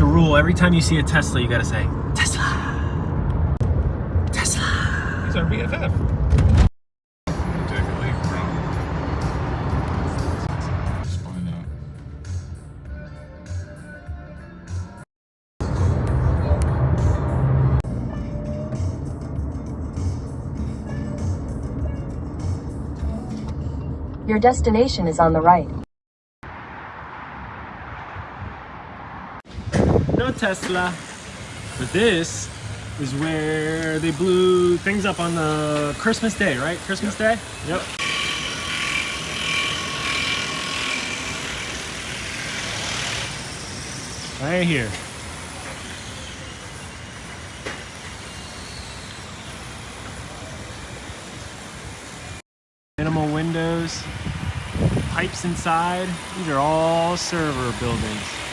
It's a rule. Every time you see a Tesla, you gotta say, Tesla. Tesla. He's our BFF. Take a leak from. Just find out. Your destination is on the right. No Tesla. But this is where they blew things up on the Christmas Day, right? Christmas Day? Yep. Right here. Minimal windows, pipes inside. These are all server buildings.